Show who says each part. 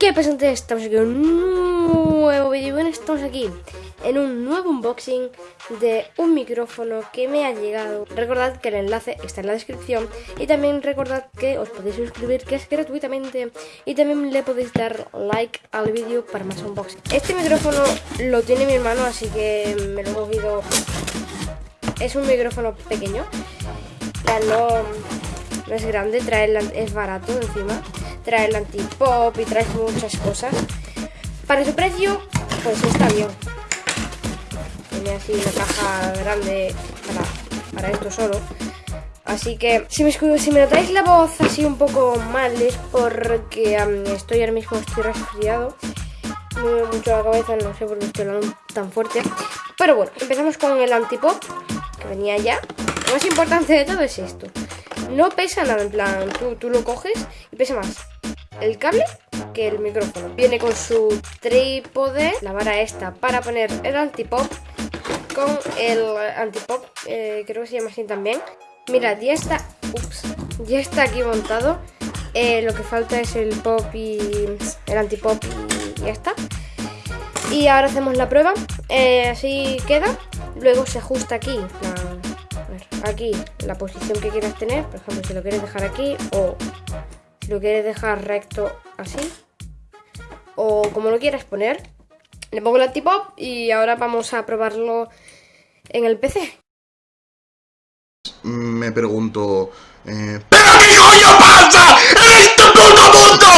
Speaker 1: ¿Qué pasa Estamos aquí en un nuevo vídeo. Bueno, estamos aquí en un nuevo unboxing de un micrófono que me ha llegado. Recordad que el enlace está en la descripción y también recordad que os podéis suscribir, que es gratuitamente y también le podéis dar like al vídeo para más unboxing. Este micrófono lo tiene mi hermano, así que me lo he cogido. Es un micrófono pequeño, no, no es grande, trae es barato encima trae el antipop y trae muchas cosas. Para su precio, pues está bien. Tiene así una caja grande para, esto solo. Así que si me, si me notáis la voz así un poco mal es porque estoy ahora mismo estoy resfriado. Me mucho la cabeza, no sé por qué estoy hablando tan fuerte. Pero bueno, empezamos con el antipop, que venía ya. Lo más importante de todo es esto. No pesa nada, en plan, tú, tú lo coges y pesa más el cable que el micrófono. Viene con su trípode, la vara esta para poner el antipop con el antipop, eh, creo que se llama así también. Mirad, ya está, ups, ya está aquí montado. Eh, lo que falta es el pop y el antipop y ya está. Y ahora hacemos la prueba. Eh, así queda. Luego se ajusta aquí aquí la posición que quieras tener. Por ejemplo, si lo quieres dejar aquí o si lo quieres dejar recto así. O como lo quieras poner. Le pongo el antipop y ahora vamos a probarlo en el PC.
Speaker 2: Me pregunto... Eh, ¿Pero qué coño pasa en este puto